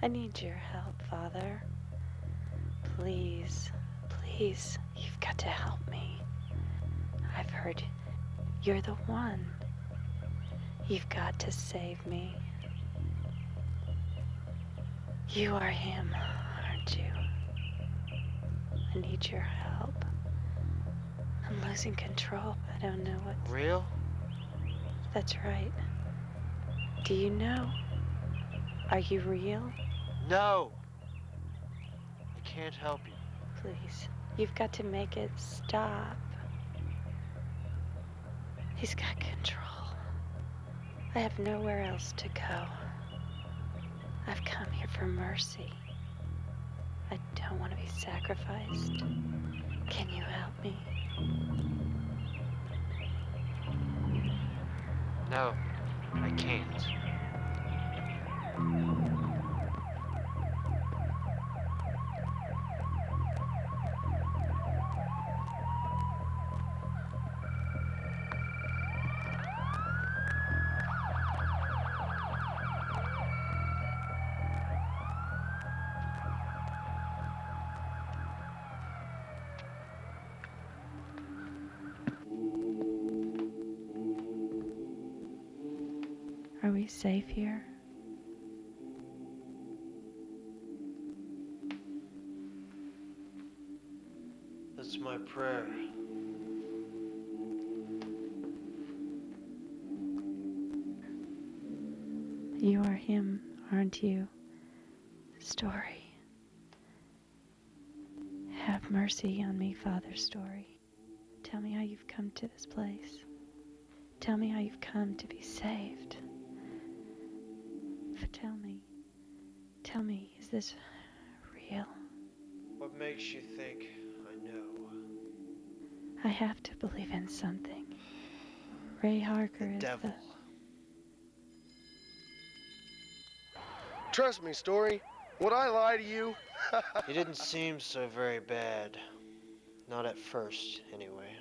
I need your help, Father. Please, please, you've got to help me. I've heard you're the one. You've got to save me. You are him, aren't you? I need your help. I'm losing control. I don't know what. Real? That's right. Do you know? Are you real? No. I can't help you. Please. You've got to make it stop. He's got control. I have nowhere else to go. I've come here for mercy. I don't want to be sacrificed. Can you help me? No, I can't. Safe here? That's my prayer. You are him, aren't you? Story. Have mercy on me, Father Story. Tell me how you've come to this place. Tell me how you've come to be saved. But tell me, tell me, is this real? What makes you think I know? I have to believe in something. Ray Harker is Devil. the. Trust me, Story. Would I lie to you? He didn't seem so very bad. Not at first, anyway.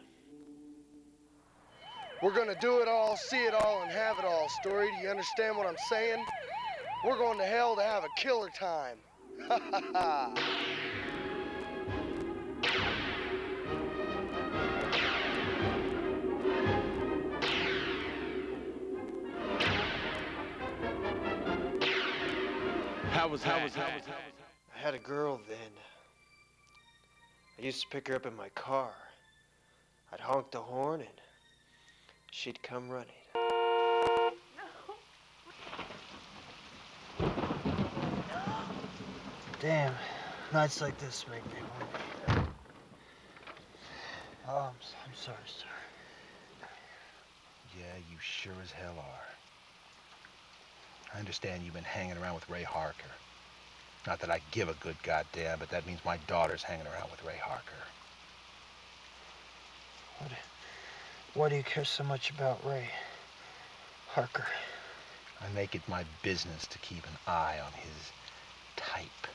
We're gonna do it all, see it all, and have it all, Story. Do you understand what I'm saying? We're going to hell to have a killer time. Ha ha ha. How was how was how was I had a girl then. I used to pick her up in my car. I'd honk the horn and she'd come running. Damn, nights like this make me wonder. Oh, I'm, I'm sorry, sir. Yeah, you sure as hell are. I understand you've been hanging around with Ray Harker. Not that I give a good goddamn, but that means my daughter's hanging around with Ray Harker. What, why do you care so much about Ray Harker? I make it my business to keep an eye on his type.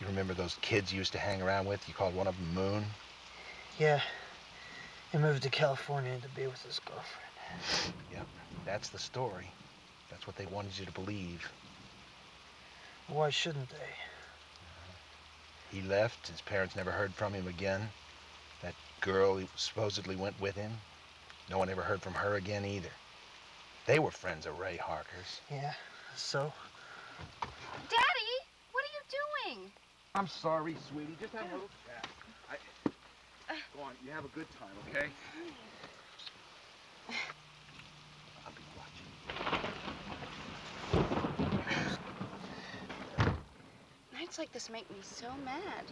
You remember those kids you used to hang around with? You called one of them Moon? Yeah, he moved to California to be with his girlfriend. Yep, that's the story. That's what they wanted you to believe. Why shouldn't they? He left, his parents never heard from him again. That girl he supposedly went with him, no one ever heard from her again either. They were friends of Ray Harker's. Yeah, so? Daddy, what are you doing? I'm sorry, sweetie. Just have a little chat. I... Uh. Go on, on. You have a good time, okay? I'll be watching. Nights like this make me so mad.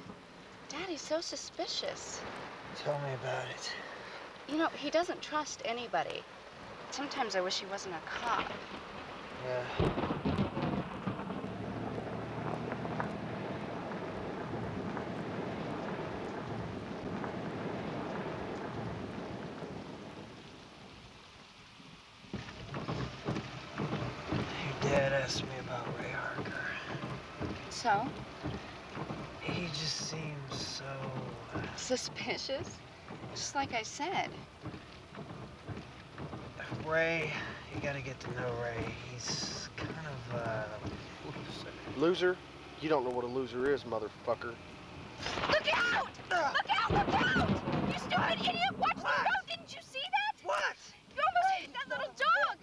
Daddy's so suspicious. Tell me about it. You know, he doesn't trust anybody. Sometimes I wish he wasn't a cop. Yeah. Your dad asked me about Ray Harker. So? He just seems so. uh, Suspicious? Just like I said. Ray, you gotta get to know Ray. He's kind of, uh. Loser? You don't know what a loser is, motherfucker. Look out! Look out! Look out! You stupid idiot! Watch the road! Didn't you see that? What? You almost hit that little dog!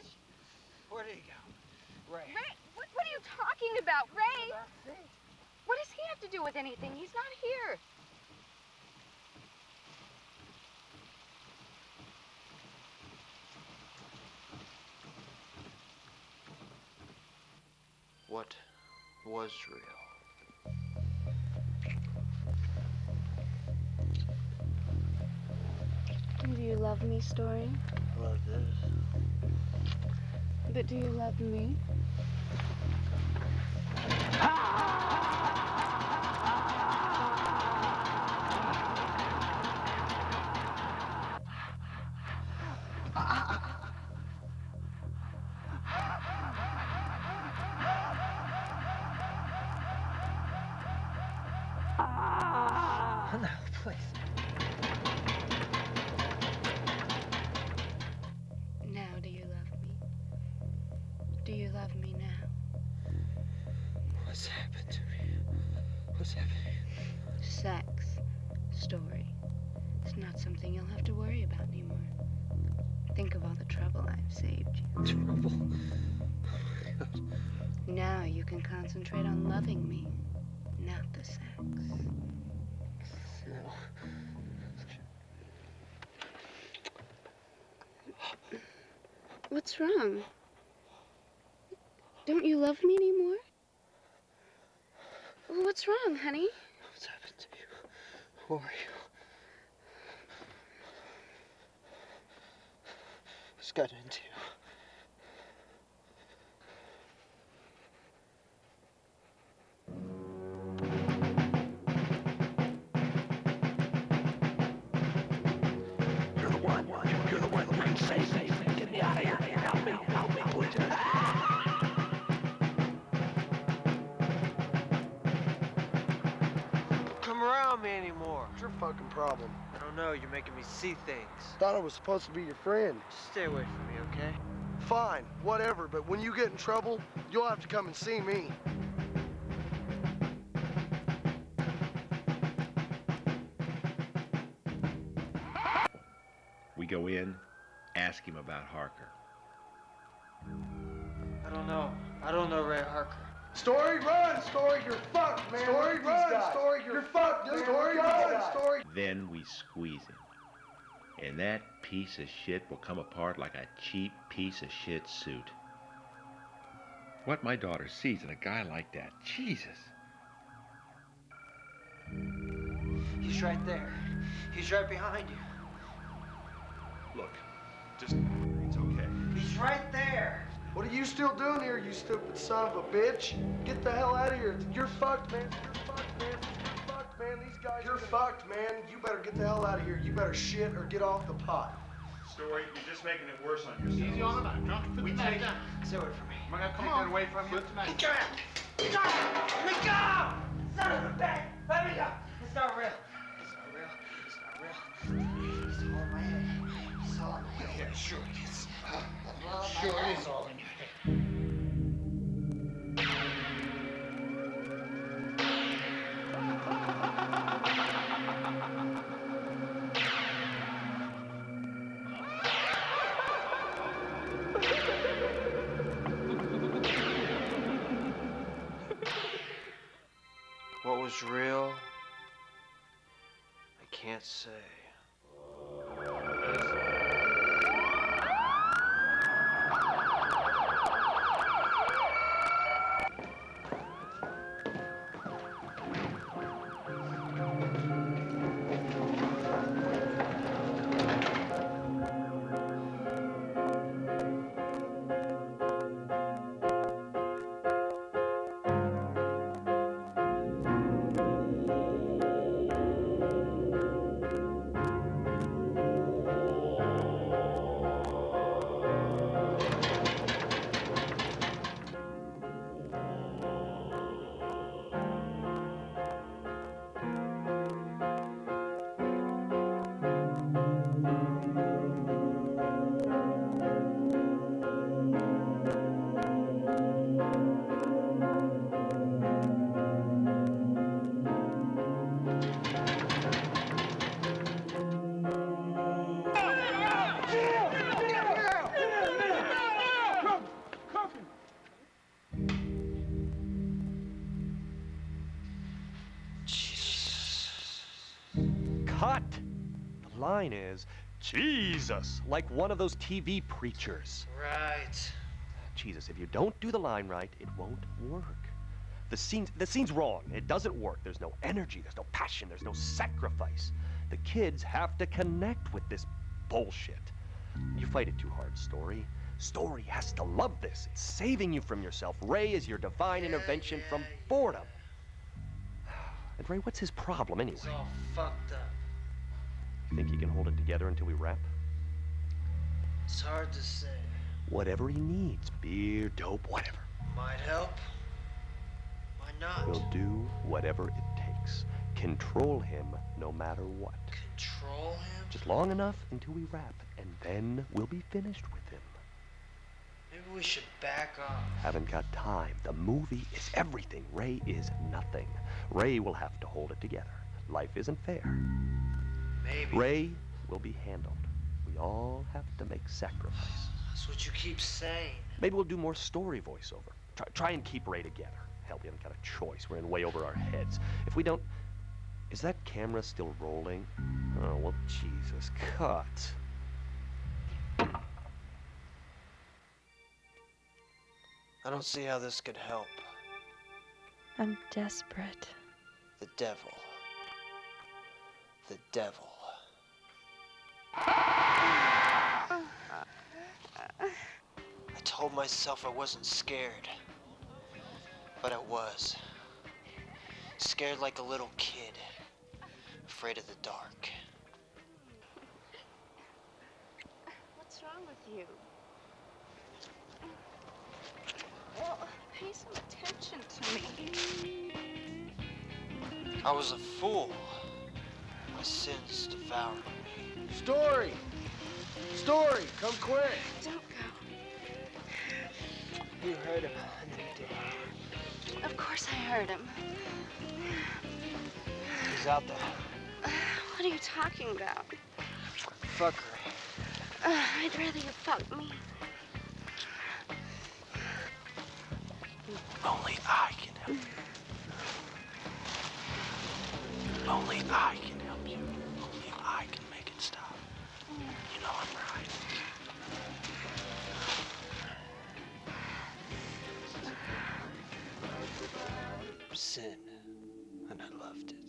Where did he go? Ray. Ray, what, what are you talking about? Ray? What does he have to do with anything? He's not here. What was real? Do you love me, Story? I Love this. But do you love me? No, please. Now, do you love me? Do you love me now? What's happened to me? What's happening? Sex. Story. It's not something you'll have to worry about anymore. Think of all the trouble I've saved you. Trouble. Oh my God. Now you can concentrate on loving me, not the sex. What's wrong? Don't you love me anymore? What's wrong, honey? What's happened to you? Who are you? What's gotten into you? Your fucking problem? I don't know. You're making me see things. Thought I was supposed to be your friend. Just stay away from me, okay? Fine, whatever, but when you get in trouble, you'll have to come and see me. We go in, ask him about Harker. I don't know. I don't know Ray Harker. Story, run! Story, you're fucked, man. Story, run! Story, you're, fucked, dude. Story, run! Story. Then we squeeze him. And that piece of shit will come apart like a cheap piece of shit suit. What my daughter sees in a guy like that, Jesus. He's right there. He's right behind you. Look, just, it's okay. He's right there. What are you still doing here, you stupid son of a bitch? Get the hell out of here. You're fucked, man. You're fucked, man. You're fucked, man. These guys. You're fucked, man. You better get the hell out of here. You better shit or get off the pot. Story, you're just making it worse on yourself. Easy on him. I'm drunk. Put We the take knife down. Stay away from me. Am I gonna Take come that on? away from you. Put the knife. Get out! Let go! Let go! Son of a bitch! Let me go! It's not real. It's not real. It's not real. It's all in my head. It's all in my head. Yeah, sure it is. Sure it is all in your Was real? I can't say. Line is, Jesus, like one of those TV preachers. Right. Jesus, if you don't do the line right, it won't work. The scene's, the scene's wrong. It doesn't work. There's no energy, there's no passion, there's no sacrifice. The kids have to connect with this bullshit. You fight it too hard, Story. Story has to love this. It's saving you from yourself. Ray is your divine Yeah, intervention yeah, from yeah. boredom. And Ray, what's his problem anyway? He's all fucked up. You think he can hold it together until we wrap? It's hard to say. Whatever he needs, beer, dope, whatever. Might help. Why not? We'll do whatever it takes. Control him no matter what. Control him? Just long enough until we wrap, and then we'll be finished with him. Maybe we should back off. Haven't got time. The movie is everything. Ray is nothing. Ray will have to hold it together. Life isn't fair. Maybe. Ray will be handled. We all have to make sacrifice. That's what you keep saying. Maybe we'll do more story voiceover. Try, try and keep Ray together. Hell, we haven't got a choice. We're in way over our heads. If we don't. Is that camera still rolling? Oh, well, Jesus. Cut. I don't see how this could help. I'm desperate. The devil. The devil. I told myself I wasn't scared. But I was. Scared like a little kid. Afraid of the dark. What's wrong with you? Well, pay some attention to me. I was a fool. My sins devoured me. Story! Story, come quick! Don't go. You heard him, and then you did. Of course I heard him. He's out there. What are you talking about? Fuck her. Uh, I'd rather you fuck me. Only I can help you. Only I loved it.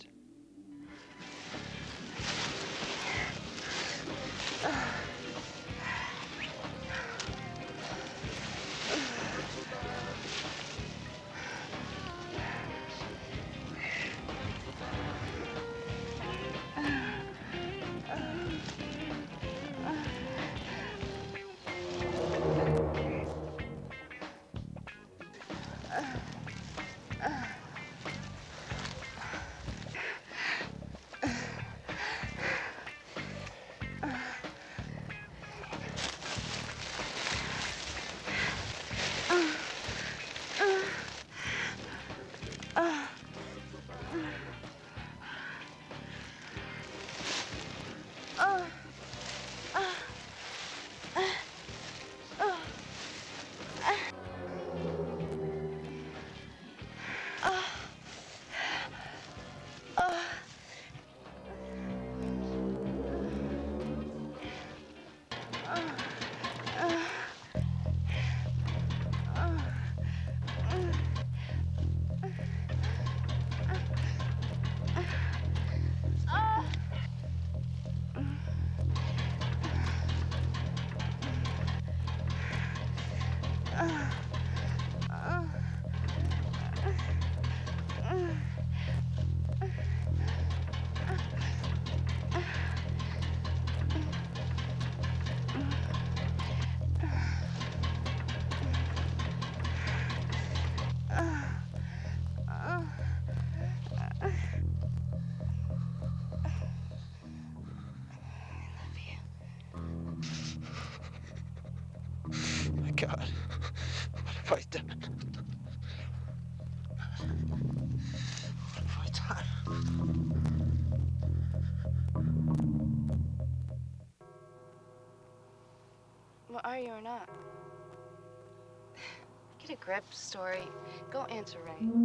Grip, Story. Go answer Ray.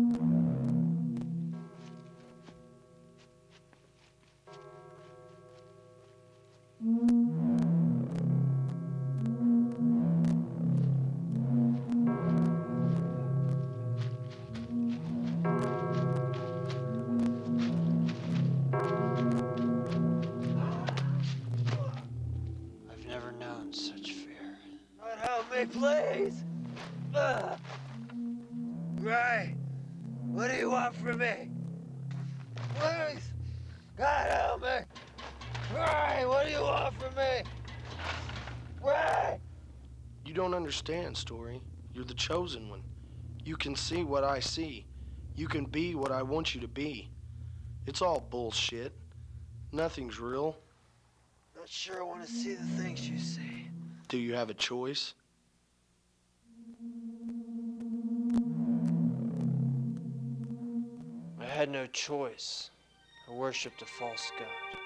Understand, Story. You're the chosen one. You can see what I see. You can be what I want you to be. It's all bullshit. Nothing's real. Not sure I want to see the things you see. Do you have a choice? I had no choice. I worshipped a false god.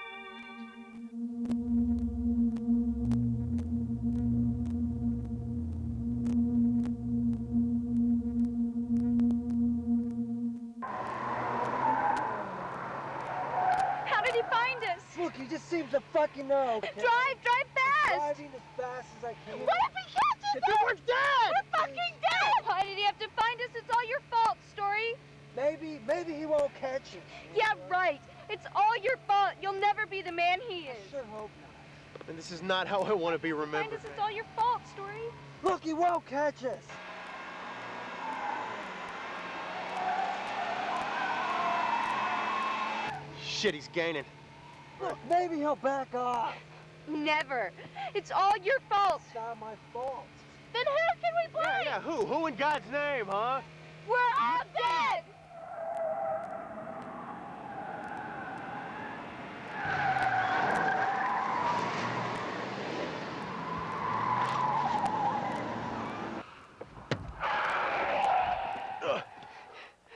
Look, he just seems to fucking know. okay? Drive, drive fast! Driving as fast as I can. What if he catches us? We're dead! We're fucking dead! Why did he have to find us? It's all your fault, Story. Maybe, maybe he won't catch us. Yeah, right. It's all your fault. You'll never be the man he is. I Sure hope not. And this is not how I want to be remembered. Find us. It's all your fault, Story. Look, he won't catch us. Shit, he's gaining. Look, maybe he'll back off. Never. It's all your fault. It's not my fault. Then who can we blame? Yeah, yeah, who? Who in God's name, huh? We're all dead.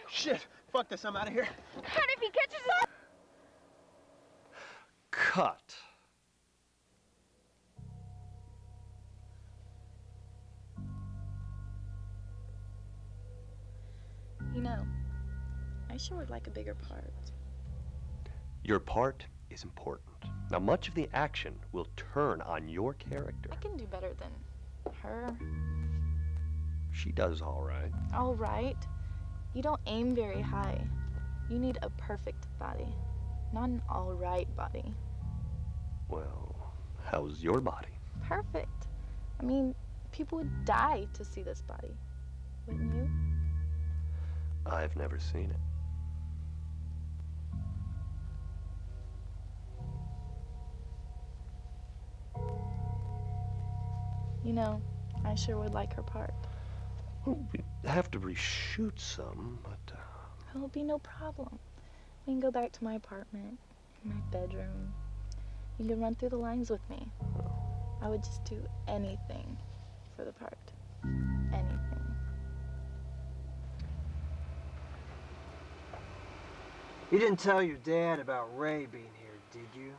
Shit, fuck this, I'm out of here. And if he catches sure would like a bigger part. Your part is important. Now, much of the action will turn on your character. I can do better than her. She does all right. All right. You don't aim very high. You need a perfect body, not an all right body. Well, how's your body? Perfect. I mean, people would die to see this body. Wouldn't you? I've never seen it. You know, I sure would like her part. Well, we have to reshoot some, but uh, It'll be no problem. We can go back to my apartment, my bedroom. You can run through the lines with me. I would just do anything for the part. Anything. You didn't tell your dad about Ray being here, did you?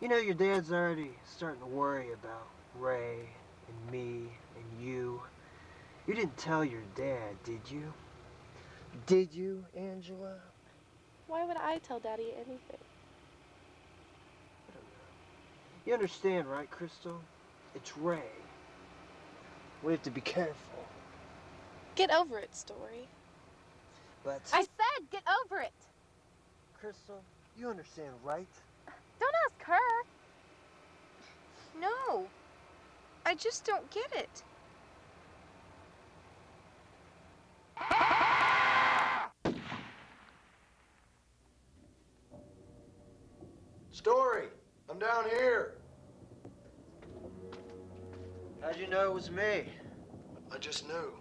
You know your dad's already starting to worry about Ray and me and you. You didn't tell your dad, did you? Did you, Angela? Why would I tell Daddy anything? You understand, right, Crystal? It's Ray. We have to be careful. Get over it, Story. But I said get over it. Crystal, you understand, right? Don't ask her. No. I just don't get it. Story, I'm down here. How'd you know it was me? I just knew.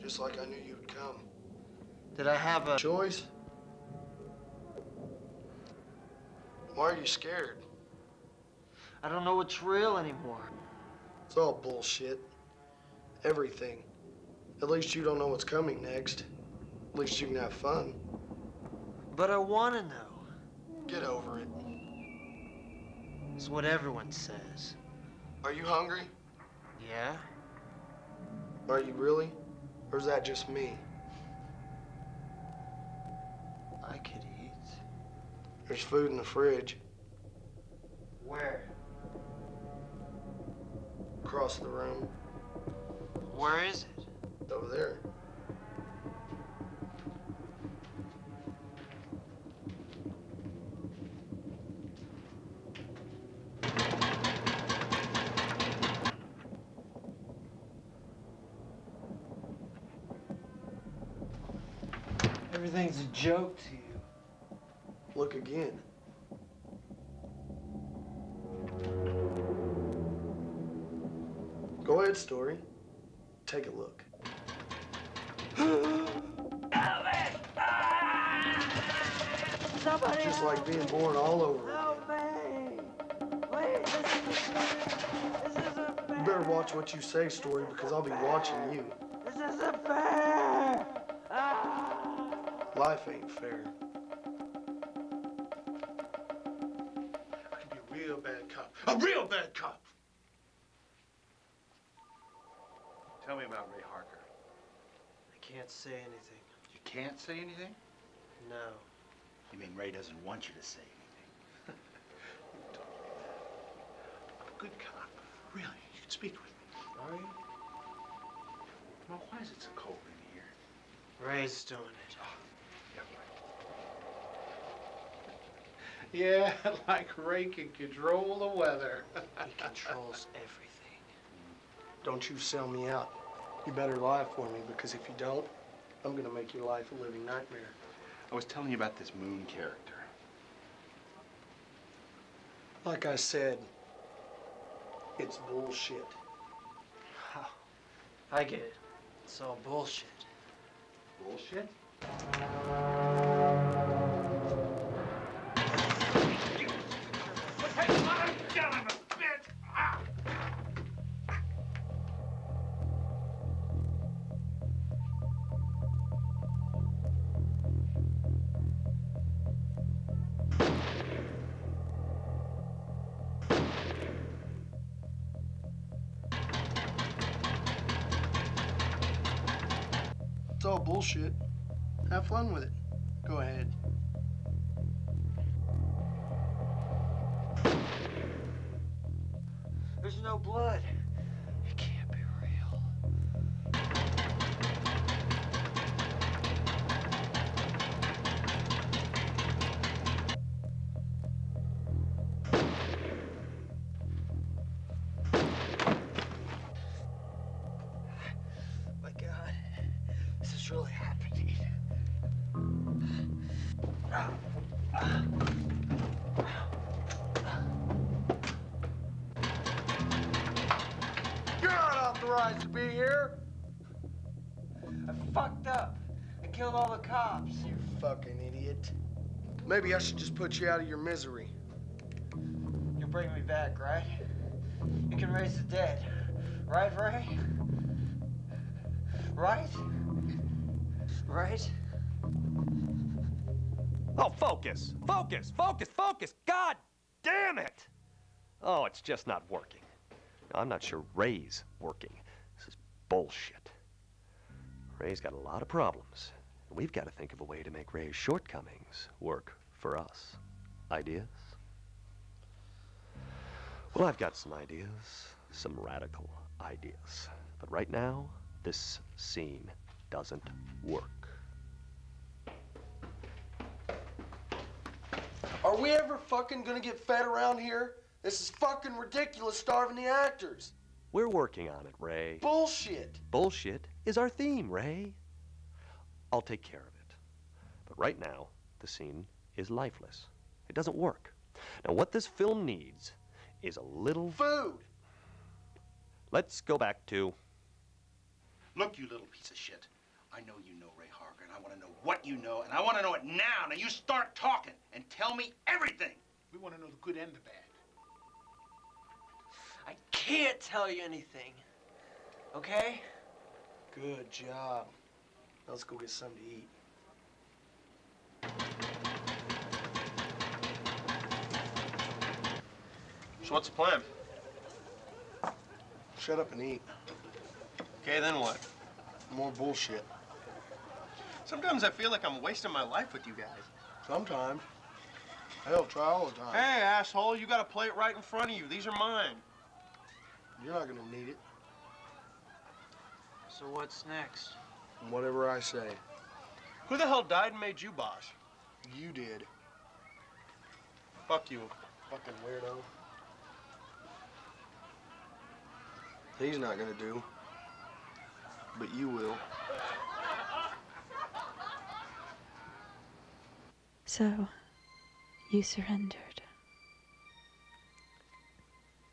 Just like I knew you'd come. Did I have a Choice? Why are you scared? I don't know what's real anymore. It's all bullshit. Everything. At least you don't know what's coming next. At least you can have fun. But I want to know. Get over it. It's what everyone says. Are you hungry? Yeah? Are you really? Or is that just me? I could eat. There's food in the fridge. Where? Across the room. Where is it? It's over there. Everything's a joke to you. Look again. Go ahead, Story. Take a look. Somebody Just like being born all over again. help me! Please, this fair. This fair. You better watch what you say, Story, because I'll be watching you. This isn't fair! Ah! Life ain't fair. I be a real bad cop. A real bad cop. Tell me about Ray Harker. I can't say anything. You can't say anything? No. You mean Ray doesn't want you to say anything? I'm a good cop. Really, you can speak with me. Are you? Well, why is it so cold in here? Ray's doing it. Oh, yeah, like Ray can control the weather. He controls everything. Mm. Don't you sell me out. You better lie for me, because if you don't, I'm gonna make your life a living nightmare. I was telling you about this Moon character. Like I said, it's bullshit. I get it. It's all bullshit. Bullshit? Fun with it. Maybe I should just put you out of your misery. You'll bring me back, right? You can raise the dead. Right, Ray? Right? Right? Oh, focus, focus, focus, focus. God damn it. Oh, it's just not working. I'm not sure Ray's working. This is bullshit. Ray's got a lot of problems. We've got to think of a way to make Ray's shortcomings work for us. Ideas? Well, I've got some ideas, some radical ideas. But right now, this scene doesn't work. Are we ever fucking gonna get fed around here? This is fucking ridiculous starving the actors. We're working on it, Ray. Bullshit. Bullshit is our theme, Ray. I'll take care of it. But right now, the scene is lifeless. It doesn't work. Now, what this film needs is a little food. Let's go back to. Look, you little piece of shit. I know you know Ray Harker, and I want to know what you know, and I want to know it now. Now you start talking and tell me everything. We want to know the good and the bad. I can't tell you anything. Okay? Good job. Now let's go get something to eat. So what's the plan? Shut up and eat. Okay, then what? More bullshit. Sometimes I feel like I'm wasting my life with you guys. Sometimes. Hell, try all the time. Hey, asshole, you got a plate right in front of you. These are mine. You're not gonna need it. So what's next? Whatever I say. Who the hell died and made you boss? You did. Fuck you. Fucking weirdo. He's not gonna do. But you will. So, you surrendered.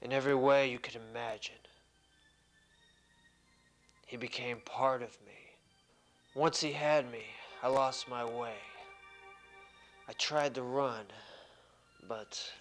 In every way you could imagine. He became part of me. Once he had me, I lost my way. I tried to run, but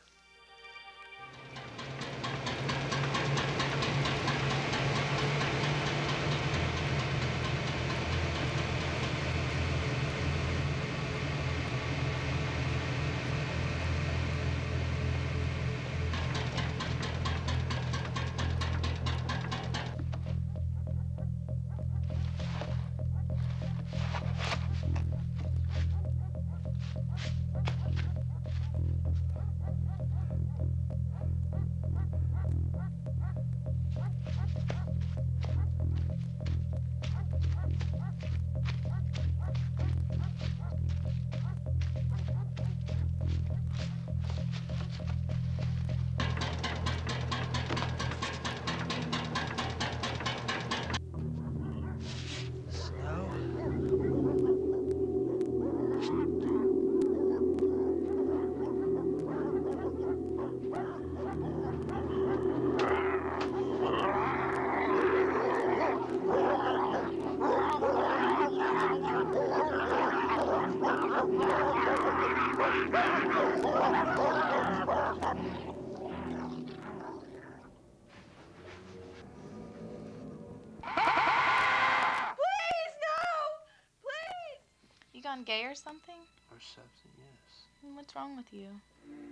gay or something? or something, yes. What's wrong with you?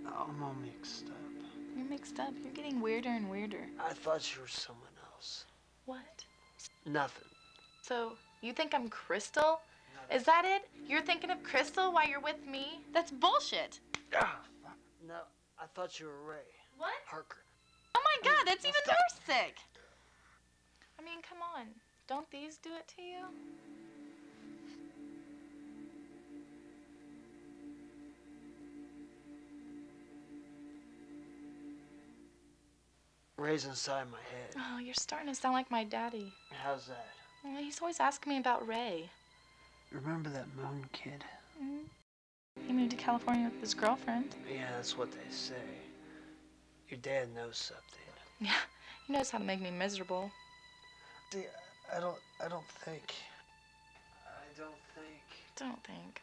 I'm all mixed up. You're mixed up. You're getting weirder and weirder. I thought you were someone else. What? Nothing. So, you think I'm Crystal? Is that it? You're thinking of Crystal while you're with me? That's bullshit. Ah! No, I thought you were Ray. What? Harker. Oh my god, that's even more sick. I mean, come on. Don't these do it to you? Ray's inside my head. Oh, you're starting to sound like my daddy. How's that? Well, He's always asking me about Ray. Remember that moon kid? Mm. He moved to California with his girlfriend. Yeah, that's what they say. Your dad knows something. Yeah, he knows how to make me miserable. See, I don't, I don't think. I don't think. Don't think.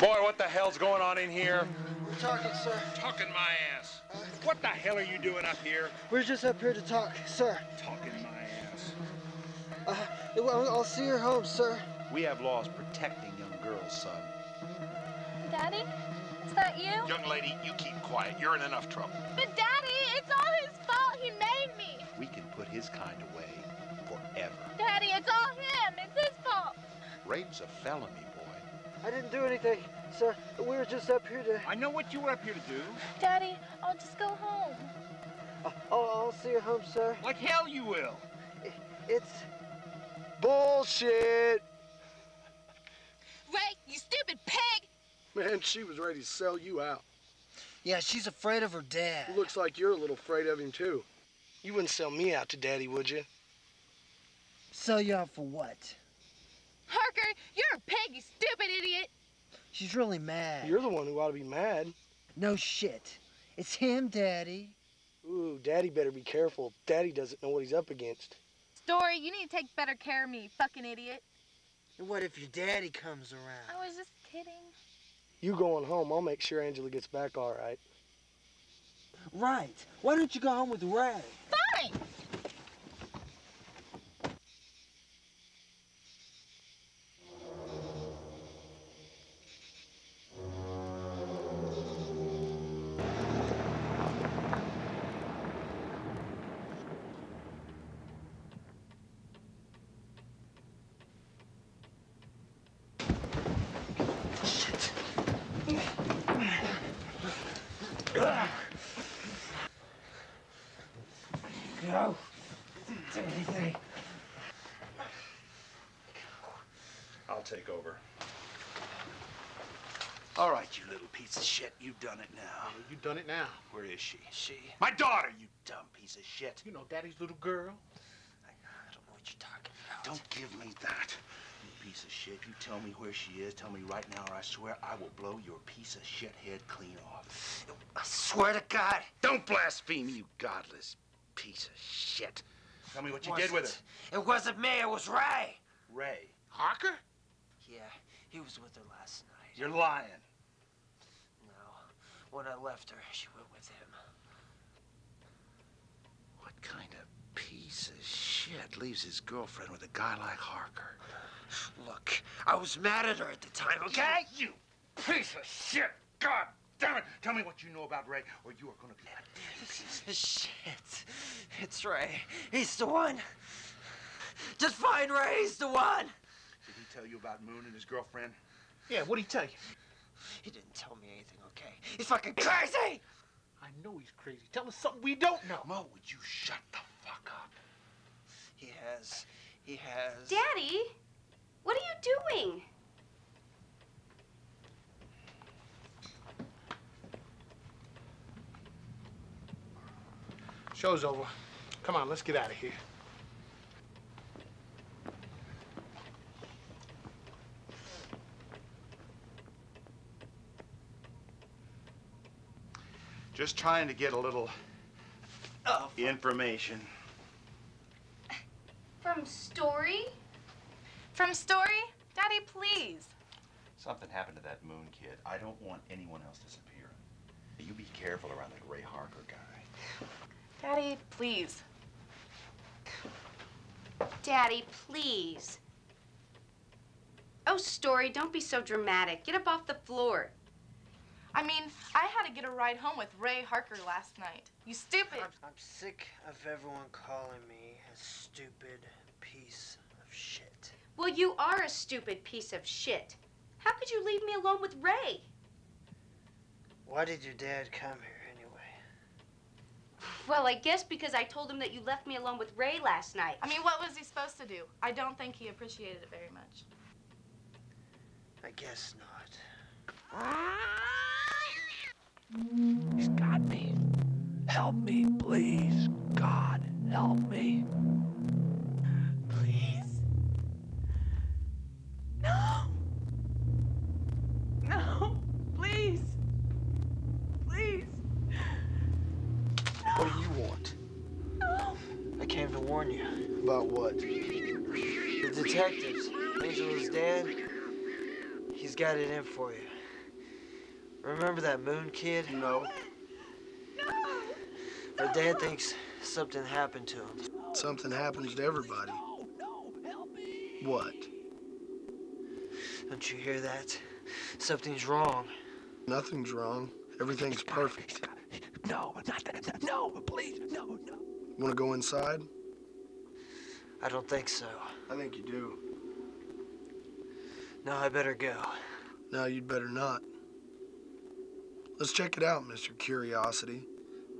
Boy, what the hell's going on in here? We're talking, sir. Talking my ass. What the hell are you doing up here? We're just up here to talk, sir. Talking my ass. Uh, I'll, I'll see her home, sir. We have laws protecting young girls, son. Daddy? Is that you? Young lady, you keep quiet. You're in enough trouble. But Daddy, it's all his fault. He made me. We can put his kind away forever. Daddy, it's all him. It's his fault. Rape's a felony, boy. I didn't do anything, sir. We were just up here to. I know what you were up here to do. Daddy, I'll just go home. I'll, I'll see you home, sir. Like hell you will. It's bullshit. Ray, you stupid pig! Man, she was ready to sell you out. Yeah, she's afraid of her dad. Looks like you're a little afraid of him too. You wouldn't sell me out to Daddy, would you? Sell you out for what? Harker, you're a pig, you stupid idiot! She's really mad. You're the one who ought to be mad. No shit. It's him, Daddy. Ooh, Daddy better be careful. Daddy doesn't know what he's up against. Story, you need to take better care of me, fucking idiot. And what if your daddy comes around? I was just kidding. You going home, I'll make sure Angela gets back all right. Right. Why don't you go home with Ray? Fine! Piece of shit. You've done it now. You've done it now. Where is she? She. My daughter, you dumb piece of shit. You know Daddy's little girl. I don't know what you're talking about. Don't give me that. You piece of shit. You tell me where she is. Tell me right now, or I swear I will blow your piece of shit head clean off. I swear to God. Don't blaspheme, you godless piece of shit. Tell me what you did with her. It wasn't me. It was Ray. Ray. Harker? Yeah, he was with her last night. You're lying. When I left her, she went with him. What kind of piece of shit leaves his girlfriend with a guy like Harker? Look, I was mad at her at the time, okay? You piece of shit! God damn it! Tell me what you know about Ray, or you are gonna be a Shit. It's Ray. He's the one. Just find Ray. He's the one. Did he tell you about Moon and his girlfriend? Yeah, what'd he tell you? He didn't tell me anything, okay? He's fucking crazy! I know he's crazy. Tell us something we don't know. Mo, would you shut the fuck up? He has. He has. Daddy, what are you doing? Show's over. Come on, let's get out of here. Just trying to get a little Oh, information. From Story? From Story? Daddy, please. Something happened to that Moon kid. I don't want anyone else disappearing. You be careful around that Ray Harker guy. Daddy, please. Daddy, please. Oh, Story, don't be so dramatic. Get up off the floor. I mean, I had to get a ride home with Ray Harker last night. You stupid. I'm, I'm sick of everyone calling me a stupid piece of shit. Well, you are a stupid piece of shit. How could you leave me alone with Ray? Why did your dad come here anyway? Well, I guess because I told him that you left me alone with Ray last night. I mean, what was he supposed to do? I don't think he appreciated it very much. I guess not. He's got me. Help me, please. God, help me. Please. No. No. Please. Please. What do you want? No. I came to warn you. About what? The detectives, Angela's dad, he's got it in for you. Remember that Moon kid? No. Her dad thinks something happened to him. Something happens to everybody. No, no, help me. What? Don't you hear that? Something's wrong. Nothing's wrong. Everything's perfect. No, not that. No, please. No, no. Want to go inside? I don't think so. I think you do. No, I better go. No, you'd better not. Let's check it out, Mr. Curiosity.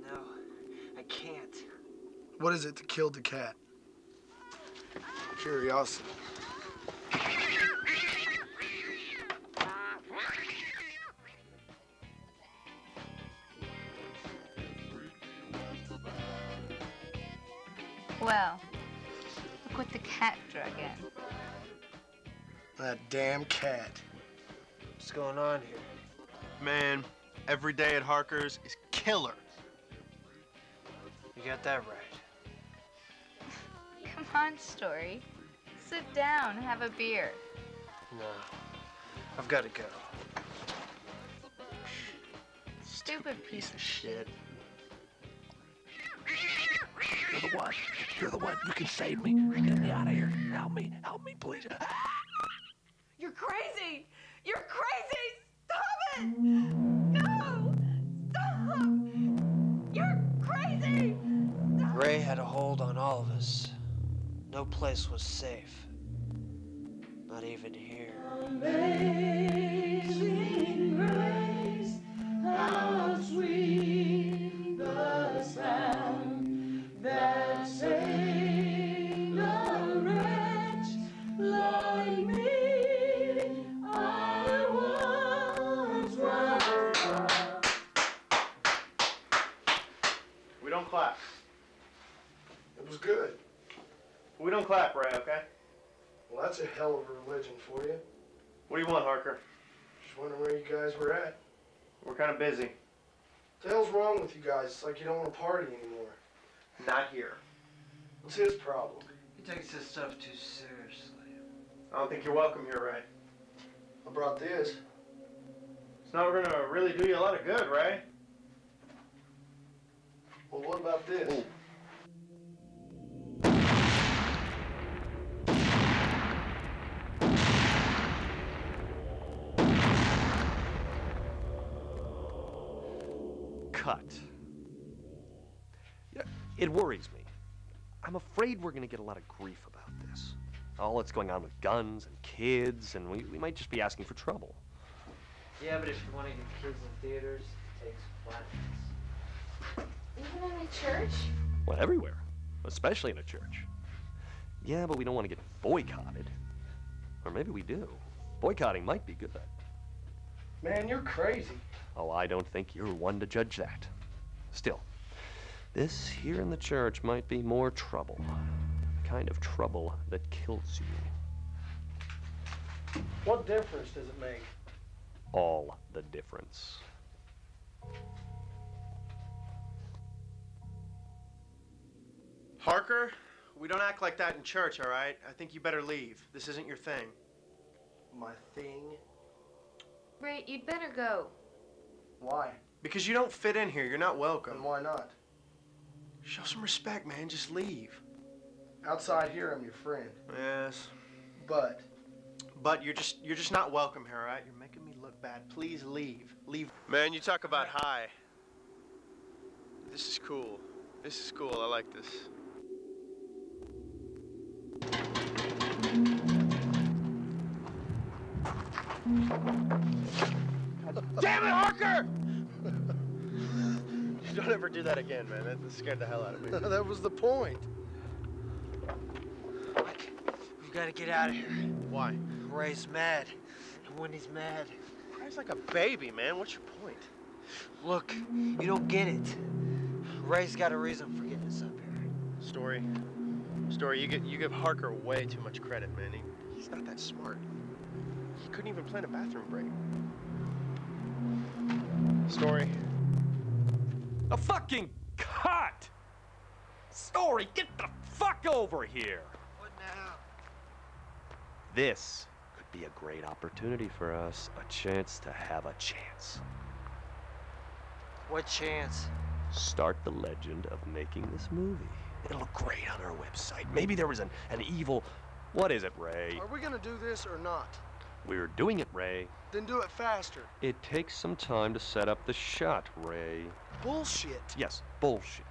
No, I can't. What is it that killed the cat? Curiosity. Well, look what the cat drug in. That damn cat. What's going on here? Man, every day at Harker's is killer. You got that right. Come on, Story. Sit down, have a beer. No, I've got to go. Stupid piece of shit. You're the one. You're the one. You can save me. Get me out of here. Help me. Help me, please. You're crazy. You're crazy. Had a hold on all of us. No place was safe. Not even here. What do you want, Harker? Just wondering where you guys were at. We're kind of busy. What the hell's wrong with you guys? It's like you don't want to party anymore. Not here. What's his problem? He takes this stuff too seriously. I don't think you're welcome here, Ray. I brought this. It's not gonna really do you a lot of good, Ray. Well, what about this? Cut. It worries me. I'm afraid we're gonna get a lot of grief about this. All that's going on with guns and kids, and we, we might just be asking for trouble. Yeah, but if you want to get kids in theaters, it takes violence. Even in a church? Well, everywhere, especially in a church. Yeah, but we don't want to get boycotted. Or maybe we do. Boycotting might be good. Man, you're crazy. Oh, I don't think you're one to judge that. Still, this here in the church might be more trouble. The kind of trouble that kills you. What difference does it make? All the difference. Harker, we don't act like that in church, all right? I think you better leave. This isn't your thing. My thing? Ray, you'd better go. Why? Because you don't fit in here. You're not welcome. And why not? Show some respect, man. Just leave. Outside here, I'm your friend. Yes. But But you're just you're just not welcome here, all right? You're making me look bad. Please leave. Leave. Man, you talk about high. This is cool. This is cool. I like this. Damn it, Harker! Don't ever do that again, man. That scared the hell out of me. that was the point. We've got to get out of here. Why? Ray's mad. And when he's mad, Cries like a baby, man. What's your point? look, you don't get it. Ray's got a reason for getting us up here. Story. Story, you, get, you give Harker way too much credit, man. He, he's not that smart. He couldn't even plan a bathroom break. Story. A fucking cut! Story, get the fuck over here! What now? This could be a great opportunity for us. A chance to have a chance. What chance? Start the legend of making this movie. It'll look great on our website. Maybe there was an, an evil. What is it, Ray? Are we gonna do this or not? We're doing it, Ray. Then do it faster. It takes some time to set up the shot, Ray. Bullshit. Yes, bullshit.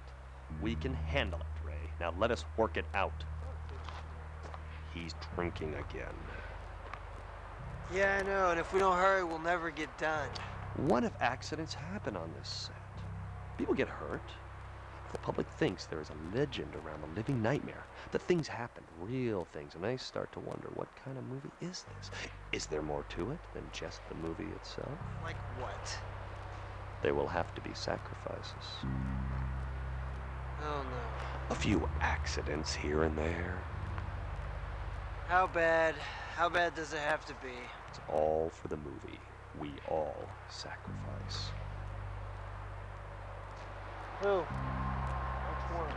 We can handle it, Ray. Now let us work it out. He's drinking again. Yeah, I know, and if we don't hurry, we'll never get done. What if accidents happen on this set? People get hurt. The public thinks there is a legend around the living nightmare, that things happen, real things, and they start to wonder what kind of movie is this? Is there more to it than just the movie itself? Like what? There will have to be sacrifices. Oh no. A few accidents here and there. How bad? How bad does it have to be? It's all for the movie. We all sacrifice. Who? One?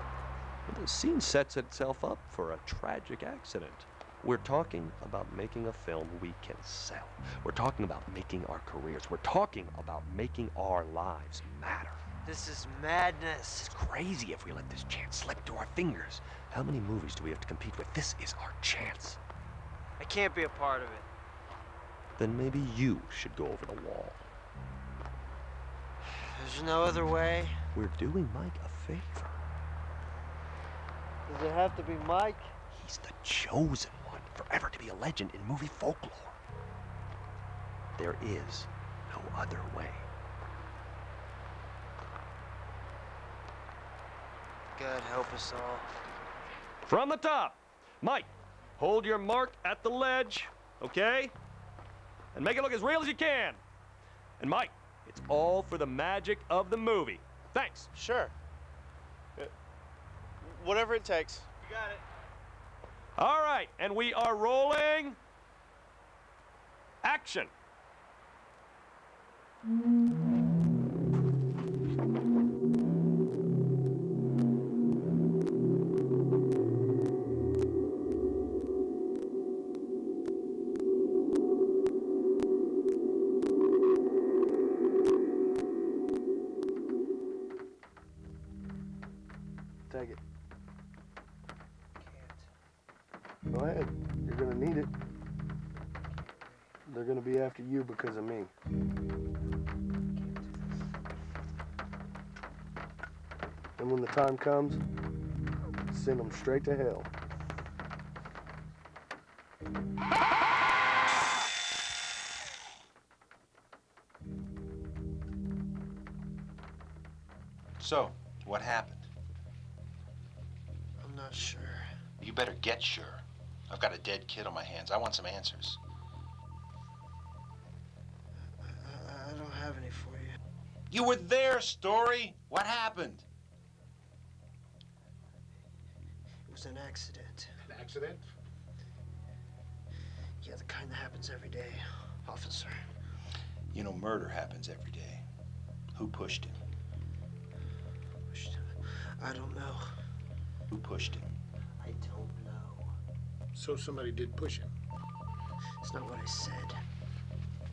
The scene sets itself up for a tragic accident. We're talking about making a film we can sell. We're talking about making our careers. We're talking about making our lives matter. This is madness. It's crazy if we let this chance slip through our fingers. How many movies do we have to compete with? This is our chance. I can't be a part of it. Then maybe you should go over the wall. There's no other way. We're doing Mike a favor. Does it have to be Mike? He's the chosen one, forever to be a legend in movie folklore. There is no other way. God help us all. From the top, Mike, hold your mark at the ledge, okay? And make it look as real as you can. And Mike, it's all for the magic of the movie. Thanks. Sure. Uh, whatever it takes. You got it. All right, and we are rolling. Action. Mm -hmm. Comes, send them straight to hell. So, what happened? I'm not sure. You better get sure. I've got a dead kid on my hands. I want some answers. I, I don't have any for you. You were there, Story. What happened? It was an accident. An accident? Yeah, the kind that happens every day, officer. You know, murder happens every day. Who pushed him? I don't know. Who pushed him? I don't know. So somebody did push him. It's not what I said.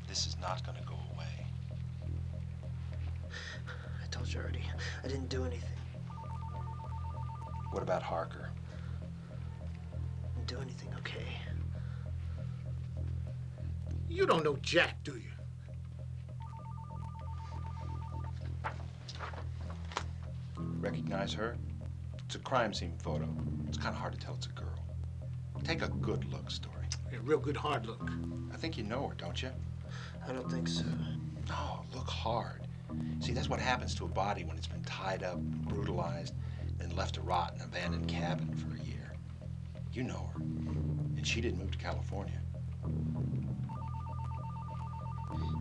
This is not gonna go away. I told you already. I didn't do anything. What about Harker? Didn't do anything, okay? You don't know Jack, do you? Recognize her? It's a crime scene photo. It's kind of hard to tell it's a girl. Take a good look, Story. A real good hard look. I think you know her, don't you? I don't think so. No, look hard. See, that's what happens to a body when it's been tied up, brutalized, and left to rot in an abandoned cabin for a year. You know her. And she didn't move to California.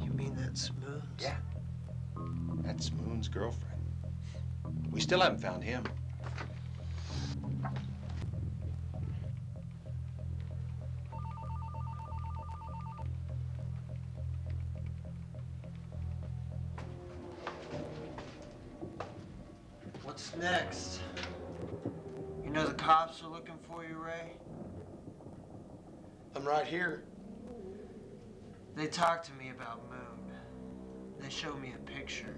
You mean that's Moon's? Yeah. That's Moon's girlfriend. We still haven't found him. What's next? You know the cops are looking for you, Ray? Right here. They talked to me about Moon. They showed me a picture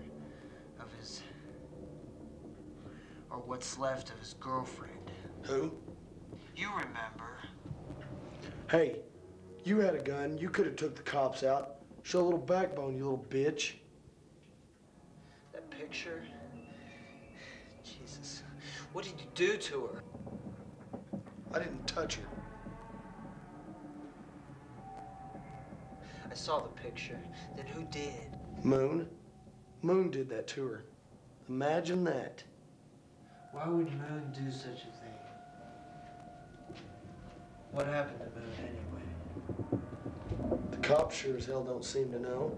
of his. or what's left of his girlfriend. Who? You remember. Hey, you had a gun. You could have took the cops out. Show a little backbone, you little bitch. That picture? Jesus. What did you do to her? I didn't touch her. I saw the picture. Then who did? Moon. Moon did that to her. Imagine that. Why would Moon do such a thing? What happened to Moon anyway? The cops sure as hell don't seem to know.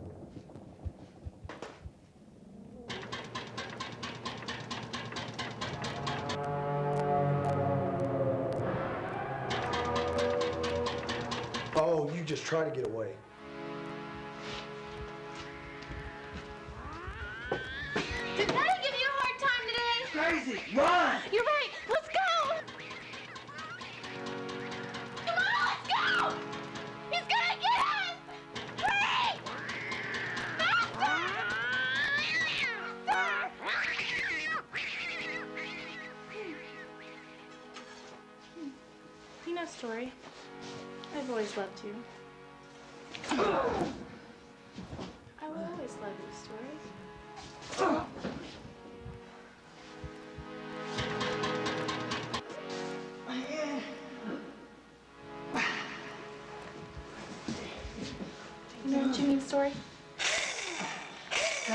Oh, you just try to get away. Crazy! Run! Story? You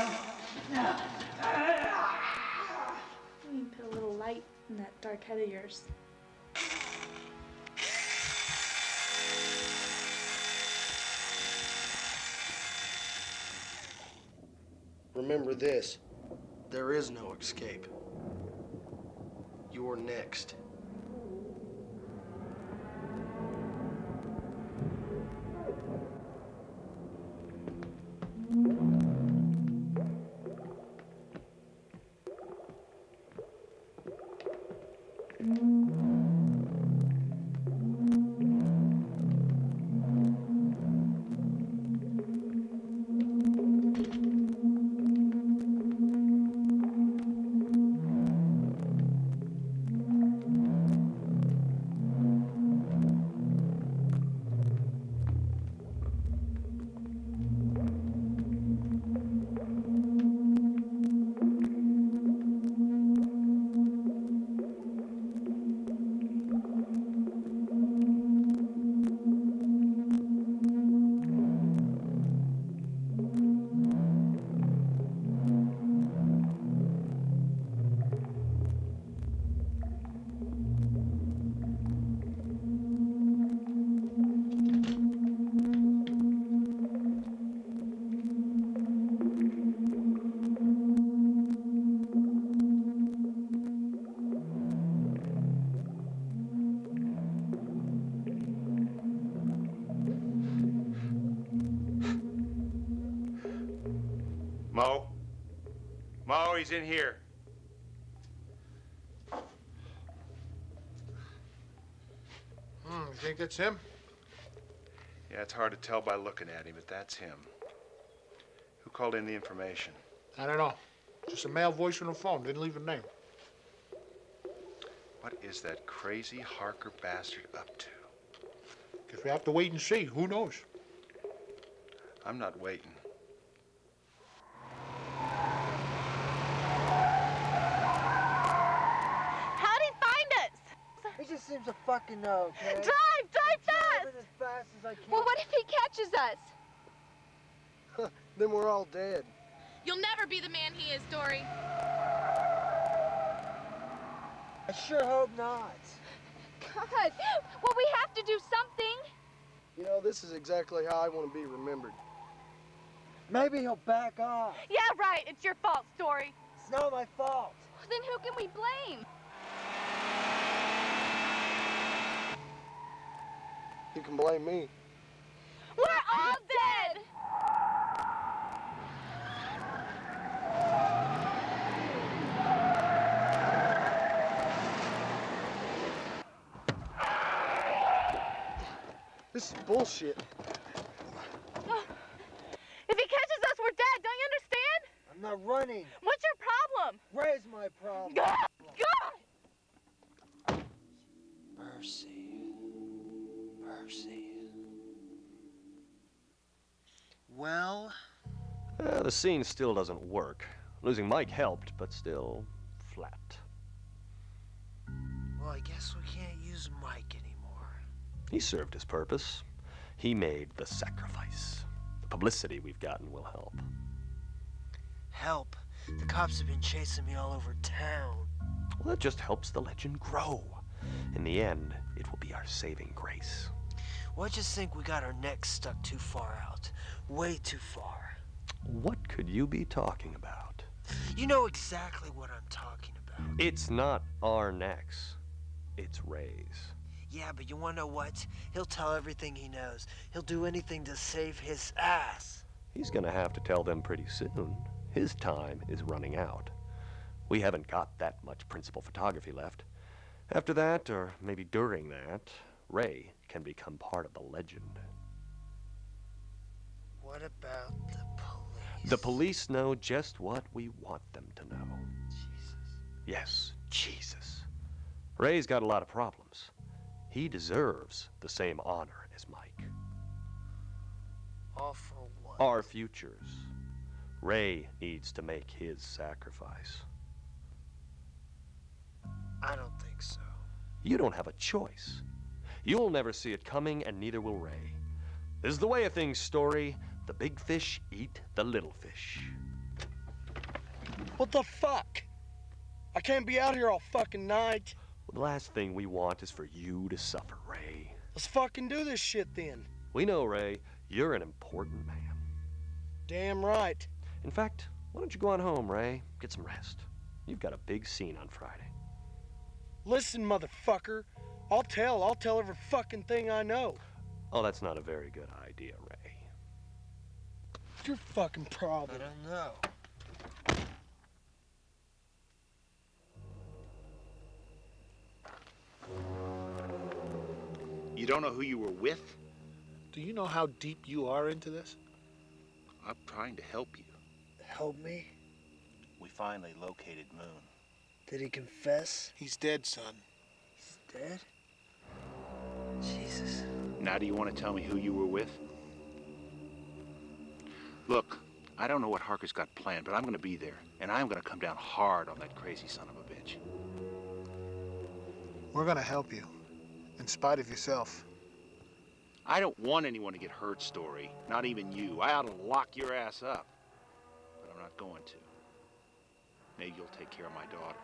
need put a little light in that dark head of yours. Remember this there is no escape. You're next. In here. Hmm, you think that's him? Yeah, it's hard to tell by looking at him, but that's him. Who called in the information? I don't know. Just a male voice on the phone. Didn't leave a name. What is that crazy Harker bastard up to? Guess we have to wait and see. Who knows? I'm not waiting. How'd he find us? He just seems to fucking know, okay? Drive, drive fast! As fast as I can. Well, what if he catches us? then we're all dead. You'll never be the man he is, Story. I sure hope not. God, well, we have to do something. You know, this is exactly how I want to be remembered. Maybe he'll back off. Yeah, right. It's your fault, Story. It's not my fault. Then who can we blame? You can blame me. We're all dead. This is bullshit. Scene still doesn't work. Losing Mike helped, but still flat. well, I guess we can't use Mike anymore. He served his purpose. He made the sacrifice. The publicity we've gotten will help. Help. The cops have been chasing me all over town. Well, that just helps the legend grow. In the end, it will be our saving grace. Well, I just think we got our necks stuck too far out. Way too far. What could you be talking about? You know exactly what I'm talking about. It's not our necks. It's Ray's. Yeah, but you wanna know what? He'll tell everything he knows. He'll do anything to save his ass. He's gonna have to tell them pretty soon. His time is running out. We haven't got that much principal photography left. After that, or maybe during that, Ray can become part of the legend. What about the? The police know just what we want them to know. Jesus. Yes, Jesus. Ray's got a lot of problems. He deserves the same honor as Mike. All for what? Our futures. Ray needs to make his sacrifice. I don't think so. You don't have a choice. You'll never see it coming, and neither will Ray. This is the way of things, Story. The big fish eat the little fish. What the fuck? I can't be out here all fucking night. The last thing we want is for you to suffer, Ray. Let's fucking do this shit then. We know, Ray, you're an important man. Damn right. In fact, why don't you go on home, Ray? Get some rest. You've got a big scene on Friday. Listen, motherfucker. I'll tell. I'll tell every fucking thing I know. Oh, that's not a very good idea, Ray. Your fucking problem. I don't know. You don't know who you were with? Do you know how deep you are into this? I'm trying to help you. Help me? We finally located Moon. Did he confess? He's dead, son. He's dead? Jesus. Now, do you want to tell me who you were with? Look, I don't know what Harker's got planned, but I'm going to be there, and I'm going to come down hard on that crazy son of a bitch. We're gonna help you, in spite of yourself. I don't want anyone to get hurt, Story. Not even you. I ought to lock your ass up. But I'm not going to. Maybe you'll take care of my daughter.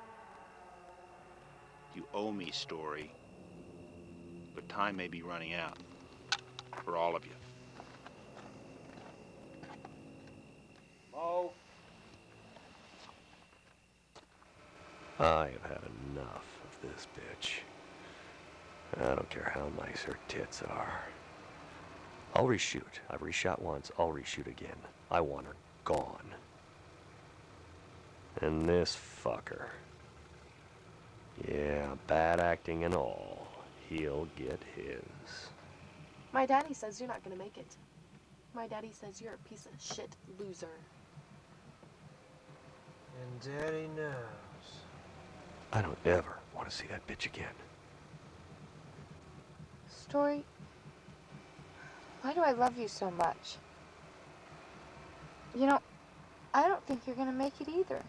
You owe me, Story. But time may be running out. For all of you. Mo. I have had enough of this bitch. I don't care how nice her tits are. I'll reshoot. I've reshot once, I'll reshoot again. I want her gone. And this fucker. Yeah, bad acting and all. He'll get his. My daddy says you're not gonna make it. My daddy says you're a piece of shit loser. And Daddy knows. I don't ever want to see that bitch again. Story, why do I love you so much? You know, I don't think you're gonna make it either.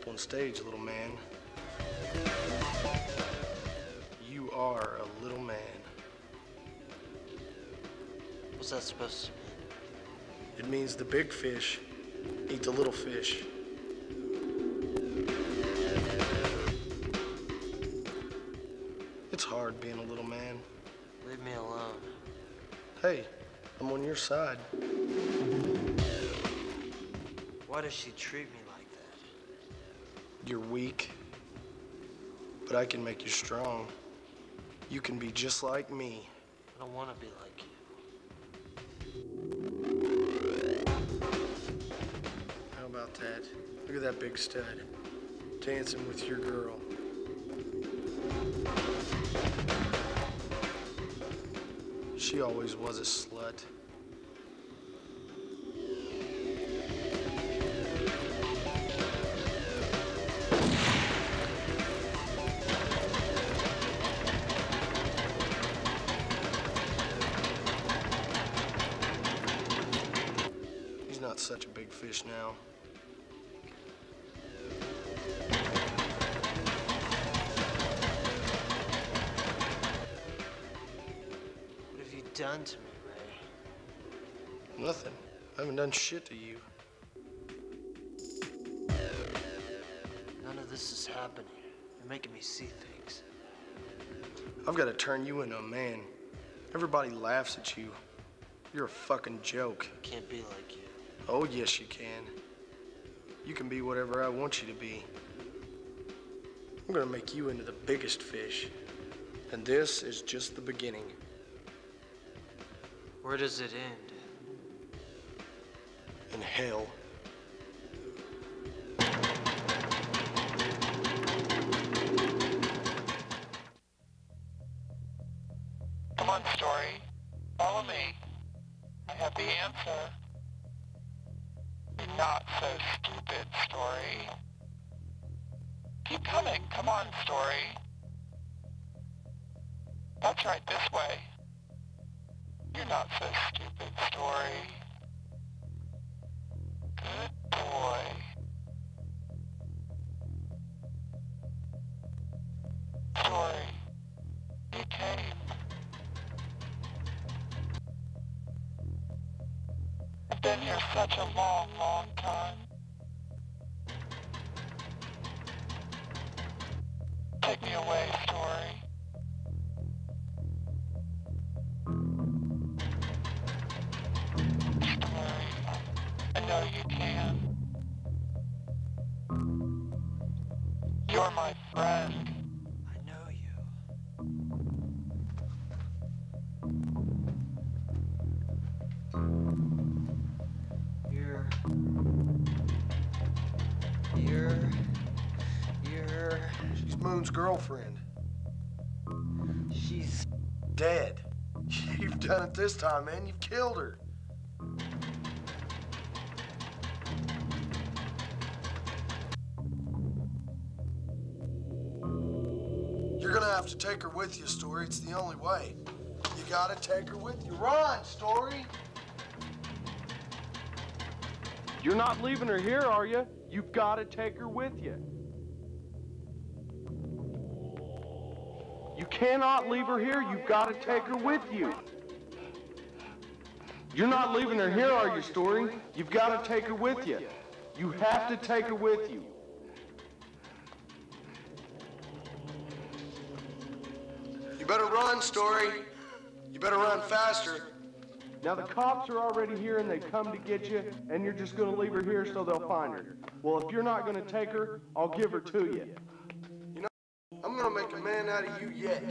Up on stage, little man? You are a little man. What's that supposed to mean? It means the big fish eat the little fish. It's hard being a little man. Leave me alone. Hey, I'm on your side. Why does she treat me like that? You're weak, but I can make you strong. You can be just like me. I don't want to be like you. How about that? Look at that big stud dancing with your girl. She always was a slut. Done shit to you. None of this is happening. You're making me see things. I've got to turn you into a man. Everybody laughs at you. You're a fucking joke. Can't be like you. Oh, yes, you can. You can be whatever I want you to be. I'm gonna make you into the biggest fish. And this is just the beginning. Where does it end? In hell. Come on, Story. Follow me. I have the answer. You're not so stupid, Story. Keep coming. Come on, Story. That's right, this way. You're not so stupid, Story. Been here such a long, long time. Take me away, Story. You're my friend. I know you. You're. You're. You're. She's Moon's girlfriend. She's. Dead. You've done it this time, man. You've killed her. To take her with you, Story. It's the only way. You gotta take her with you. Run, Story! You're not leaving her here, are you? You've got to take her with you. You cannot leave her here. You've got to take her with you. You're not leaving her here, are you, Story? You've got to take her with you. You have to take her with you. Better run, Story. You better run faster. Now the cops are already here and they come to get you, and you're just gonna leave her here so they'll find her. Well, if you're not gonna take her, I'll give her to you. You know, I'm gonna make a man out of you yet.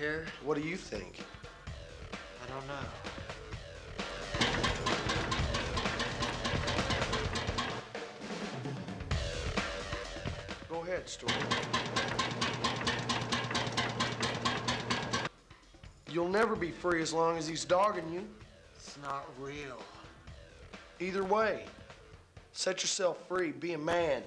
Here? What do you think? I don't know. Go ahead, Story. You'll never be free as long as he's dogging you. It's not real. Either way, set yourself free. Be a man.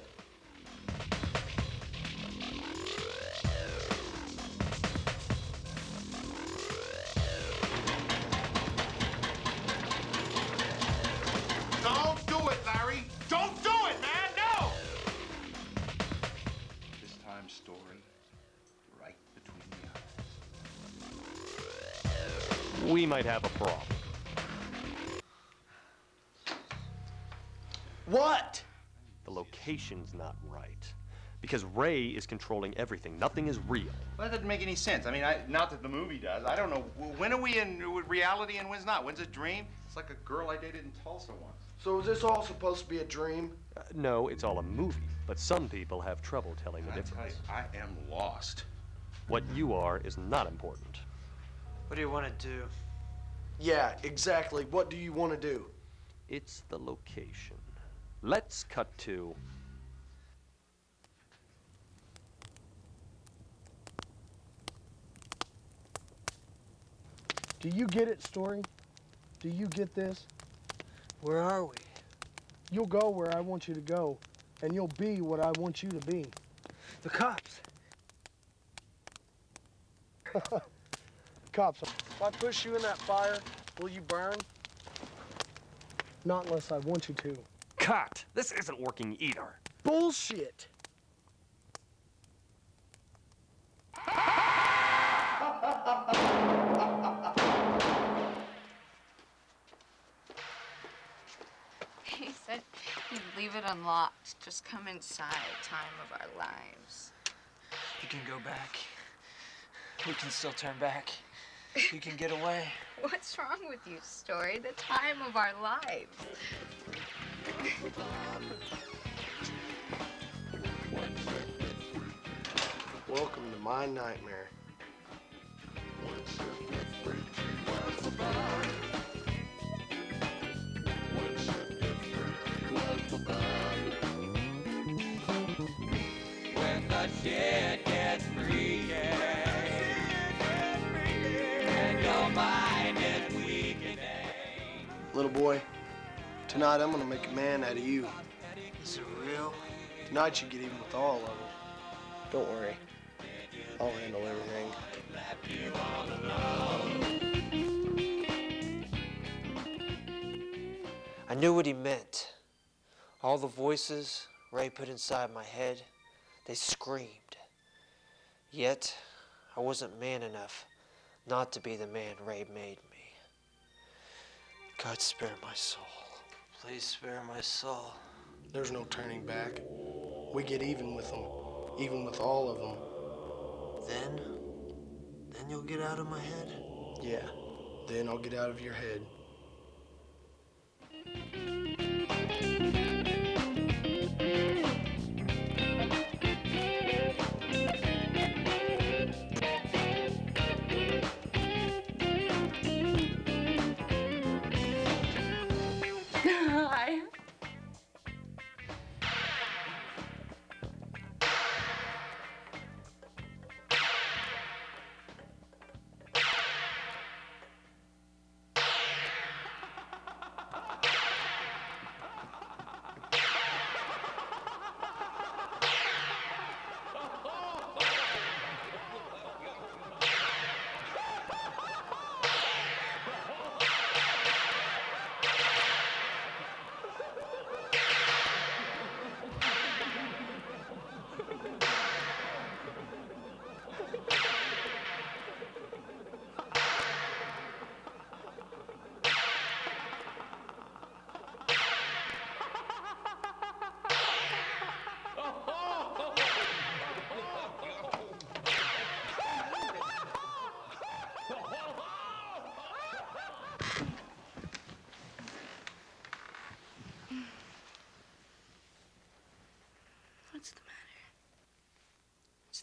Might have a problem. What? The location's not right. Because Ray is controlling everything. Nothing is real. Well, that doesn't make any sense. I mean, I, not that the movie does. I don't know. When are we in reality and when's not? When's a dream? It's like a girl I dated in Tulsa once. So is this all supposed to be a dream? Uh, no, it's all a movie. But some people have trouble telling the I tell you, difference. I am lost. What you are is not important. What do you want to do? Yeah, exactly. What do you want to do? It's the location. Let's cut to. Do you get it, Story? Do you get this? Where are we? You'll go where I want you to go, and you'll be what I want you to be. The cops. Cops, if I push you in that fire, will you burn? Not unless I want you to. Cut! This isn't working either. Bullshit! He said he'd leave it unlocked. Just come inside. Time of our lives. You can go back. We can still turn back. You can get away. What's wrong with you, Story? The time of our lives. Welcome to my nightmare. When the shit Little boy, tonight I'm gonna make a man out of you. Is it real? Tonight you get even with all of them. Don't worry. I'll handle everything. I knew what he meant. All the voices Ray put inside my head, they screamed. Yet, I wasn't man enough not to be the man Ray made me. God spare my soul. Please spare my soul. There's no turning back. We get even with them, even with all of them. Then, then you'll get out of my head? Yeah, then I'll get out of your head.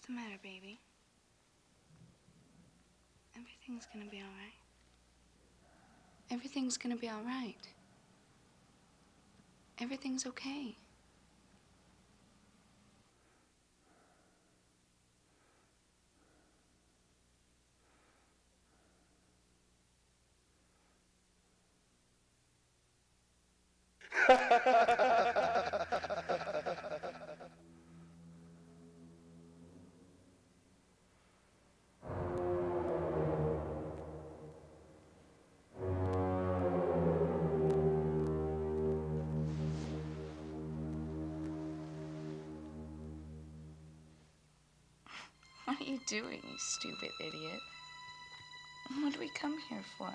What's the matter, baby? Everything's gonna be alright. Everything's gonna be alright. Everything's okay. Stupid idiot? What do we come here for?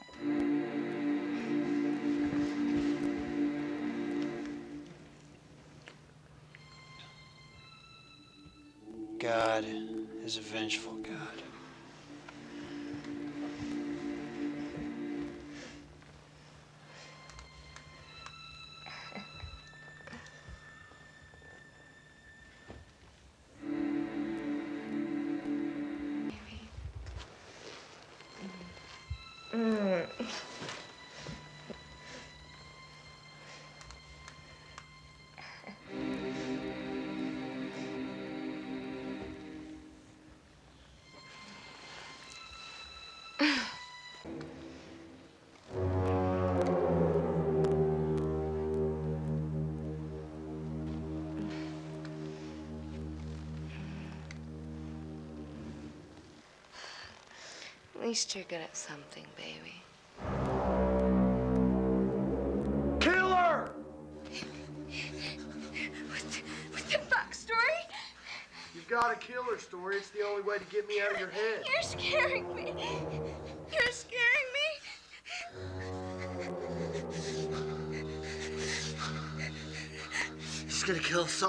God is a vengeful God. Least you're good at something, baby. Killer! What the fuck, Story? You've got a killer story. It's the only way to get me out of your head. You're scaring me. You're scaring me. He's gonna kill us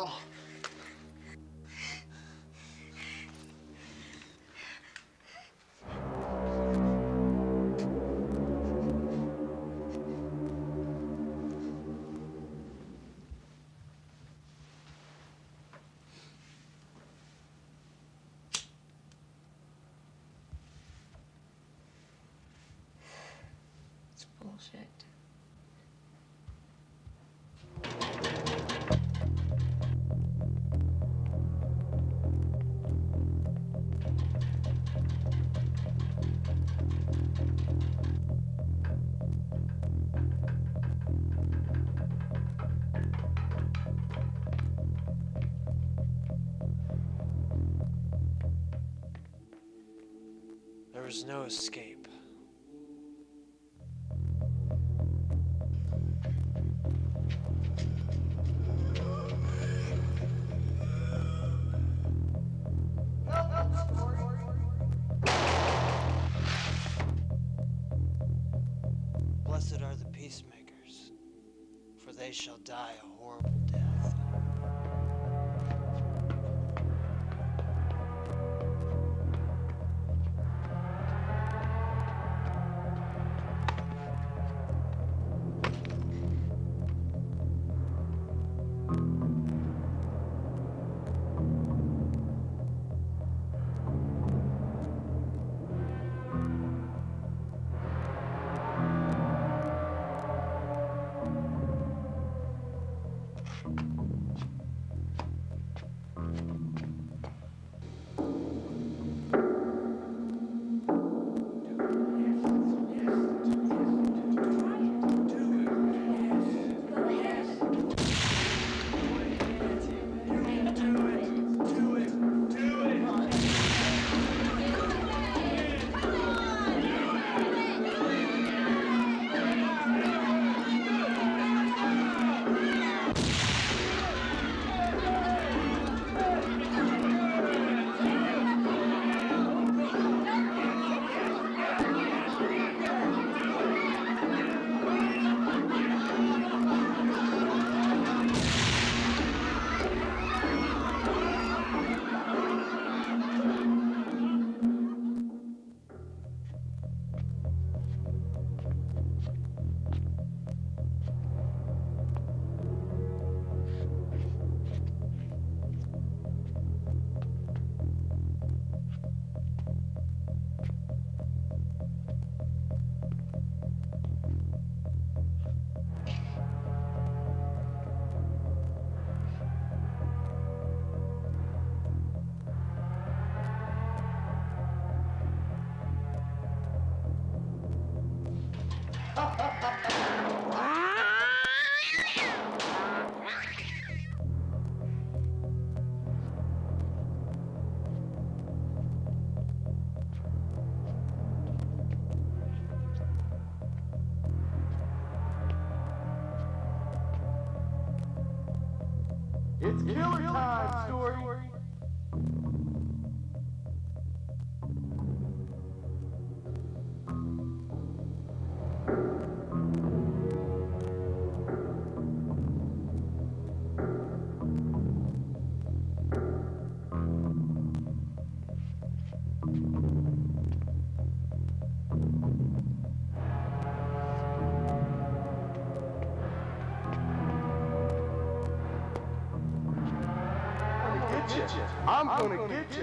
escape.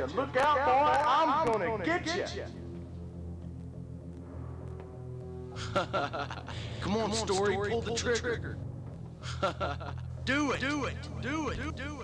You. Look out, boy. I'm gonna get you. Come on, Story, pull, the trigger. do it, do it, do it, do it. You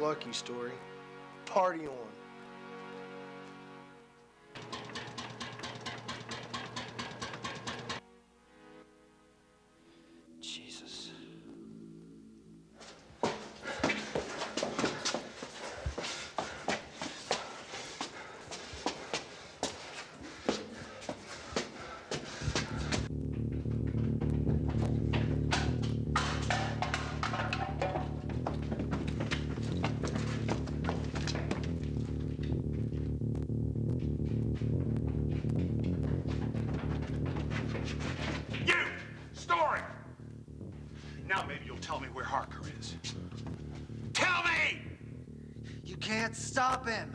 lucky, Story. Party on. Stop him.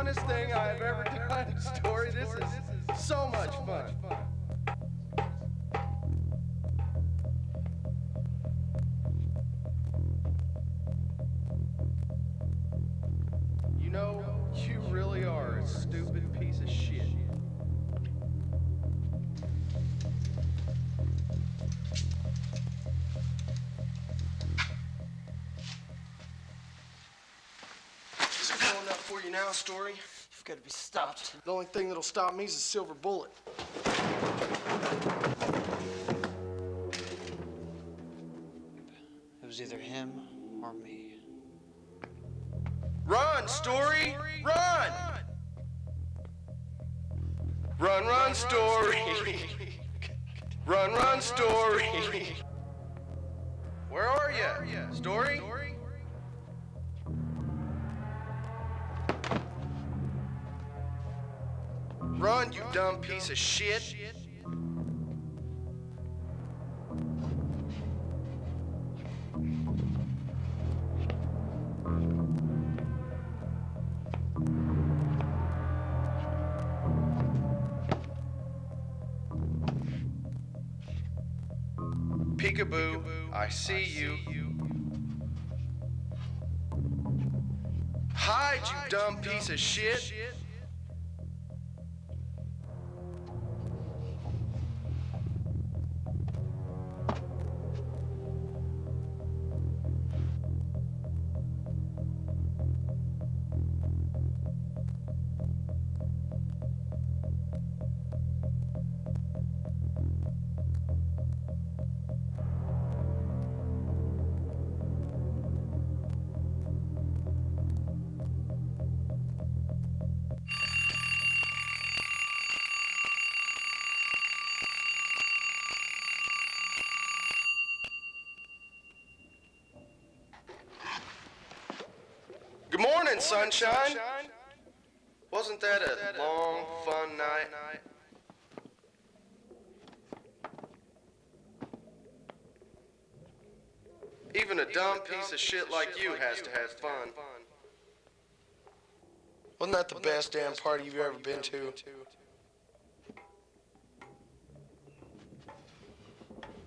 Funnest thing I have ever done, Story. This is up now, Story? You've got to be stopped. The only thing that'll stop me is a silver bullet. It was either him or me. Run, Story! Run! Run, run, Story! Run, run, Story! Where are you? Story? Run, you dumb piece of shit! Peekaboo, I see you. Hide, you dumb piece of shit! Piece of shit like you has to have fun. Wasn't that the best damn party you've ever been to?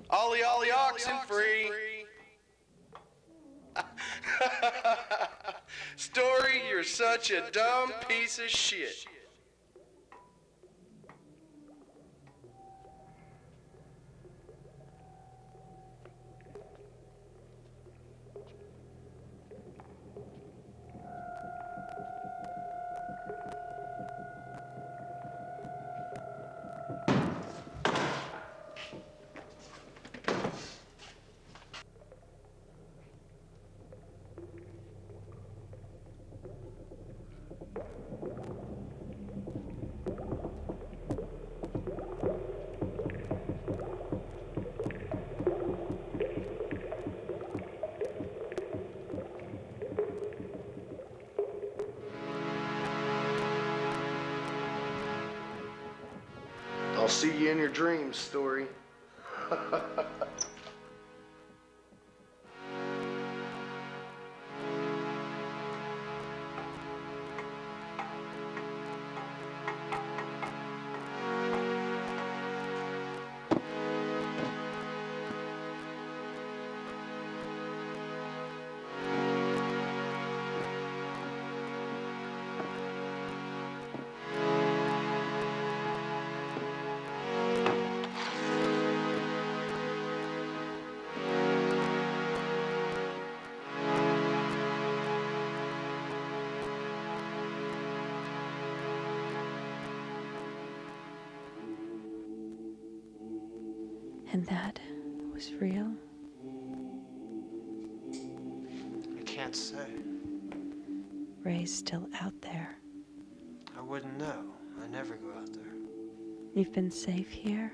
Ollie, ollie, oxen free. Story, you're such a dumb piece of shit. See you in your dreams, Story. And that was real? I can't say. Ray's still out there. I wouldn't know. I never go out there. You've been safe here?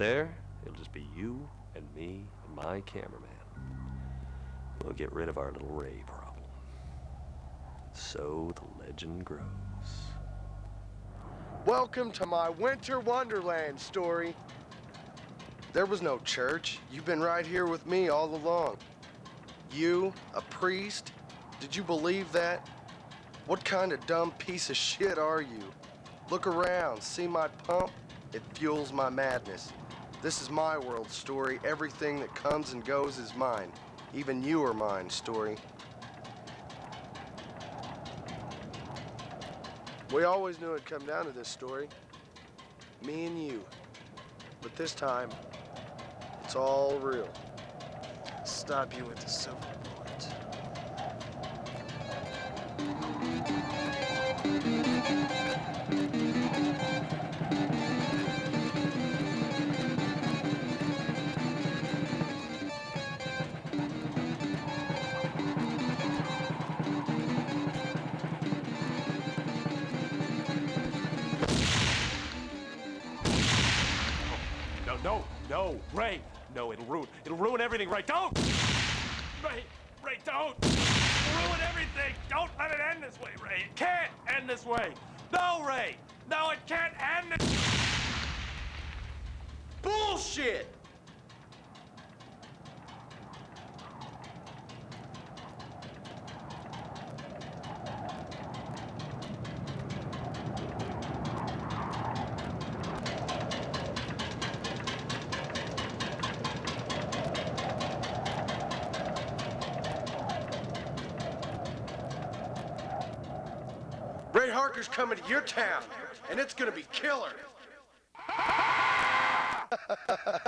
There, it'll just be you and me and my cameraman. We'll get rid of our little Ray problem. So the legend grows. Welcome to my winter wonderland story. There was no church. You've been right here with me all along. You, a priest? Did you believe that? What kind of dumb piece of shit are you? Look around, see my pump? It fuels my madness. This is my world, Story. Everything that comes and goes is mine. Even you are mine, Story. We always knew it'd come down to this Story. Me and you. But this time, it's all real. Stop you with the silver bullet. No, Ray! No, it'll ruin, it'll ruin everything, Ray! Don't! Ray, Ray, don't! It'll ruin everything! Don't let it end this way, Ray! It can't end this way! No, Ray! No, it can't end this... Bullshit! Ray coming to your town, and it's gonna be killer.